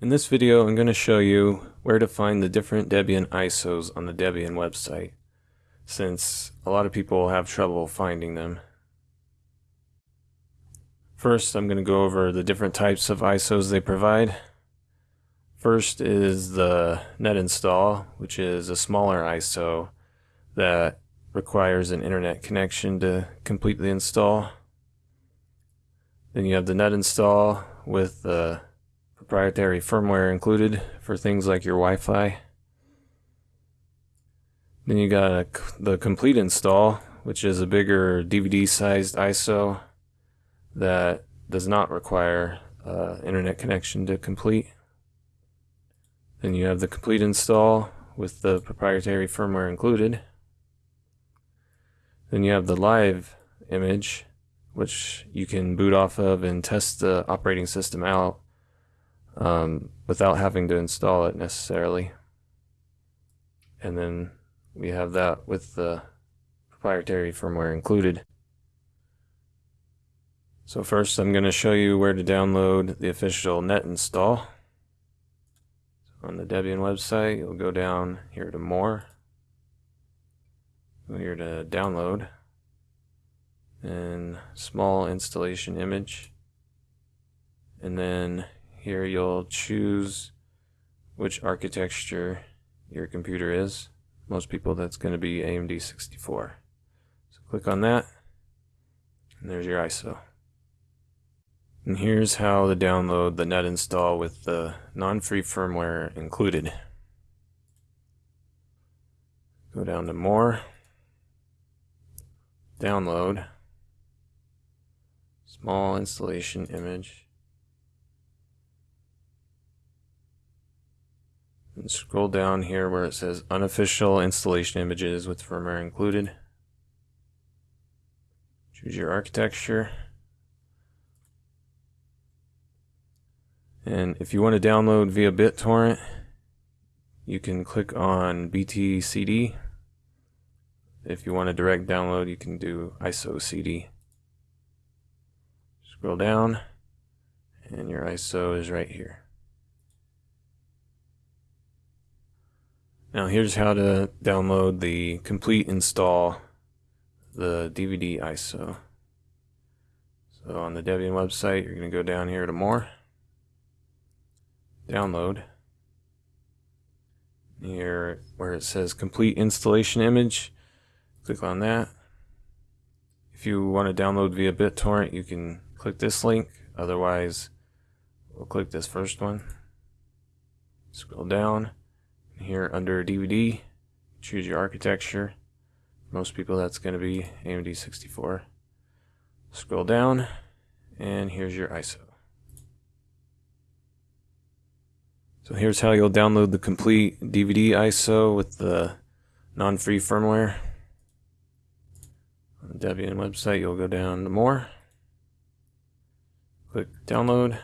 In this video, I'm going to show you where to find the different Debian ISOs on the Debian website, since a lot of people have trouble finding them. First, I'm going to go over the different types of ISOs they provide. First is the net install, which is a smaller ISO that requires an internet connection to complete the install. Then you have the net install with the proprietary firmware included for things like your Wi-Fi. Then you got a, the complete install, which is a bigger DVD-sized ISO that does not require uh, internet connection to complete. Then you have the complete install with the proprietary firmware included. Then you have the live image, which you can boot off of and test the operating system out um, without having to install it necessarily. And then we have that with the proprietary firmware included. So first I'm going to show you where to download the official net install. So on the Debian website, you'll go down here to more. Go here to download and small installation image. And then here you'll choose which architecture your computer is. Most people that's going to be AMD 64. So click on that and there's your ISO. And here's how to download the net install with the non-free firmware included. Go down to more, download, small installation image, scroll down here where it says unofficial installation images with firmware included. Choose your architecture. And if you want to download via BitTorrent, you can click on BTCD. If you want a direct download, you can do ISO CD. Scroll down, and your ISO is right here. Now here's how to download the complete install the DVD ISO. So on the Debian website, you're going to go down here to more, download, here where it says complete installation image, click on that. If you want to download via BitTorrent, you can click this link, otherwise we'll click this first one, scroll down, here under DVD, choose your architecture. Most people that's going to be AMD 64. Scroll down, and here's your ISO. So here's how you'll download the complete DVD ISO with the non-free firmware. On the Debian website, you'll go down to more. Click download.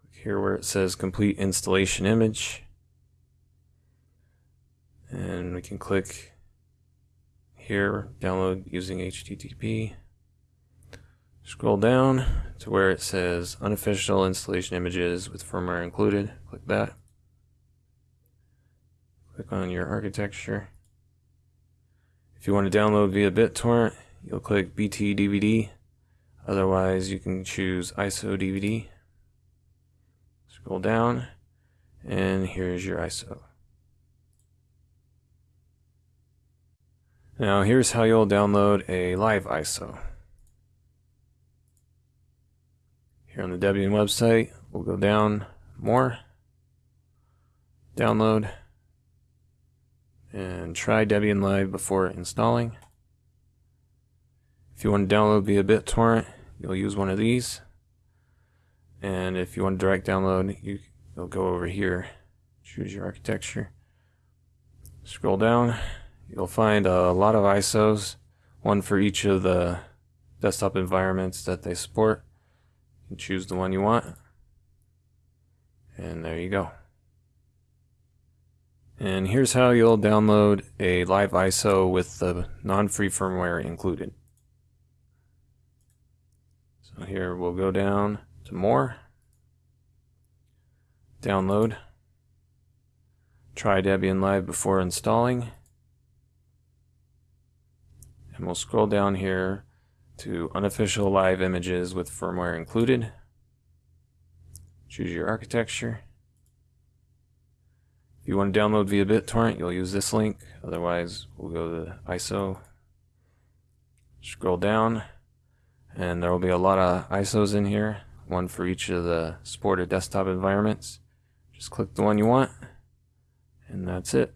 Click here where it says complete installation image and we can click here download using HTTP scroll down to where it says unofficial installation images with firmware included. Click that. Click on your architecture. If you want to download via BitTorrent you'll click BT DVD otherwise you can choose ISO DVD scroll down and here's your ISO Now here's how you'll download a live ISO. Here on the Debian website, we'll go down more, download, and try Debian Live before installing. If you want to download via BitTorrent, you'll use one of these. And if you want to direct download, you, you'll go over here, choose your architecture, scroll down, You'll find a lot of ISOs, one for each of the desktop environments that they support. You choose the one you want. And there you go. And here's how you'll download a live ISO with the non-free firmware included. So here we'll go down to more, download. Try Debian Live before installing. And we'll scroll down here to unofficial live images with firmware included. Choose your architecture. If you want to download via BitTorrent, you'll use this link. Otherwise, we'll go to ISO. Scroll down, and there will be a lot of ISOs in here, one for each of the supported desktop environments. Just click the one you want, and that's it.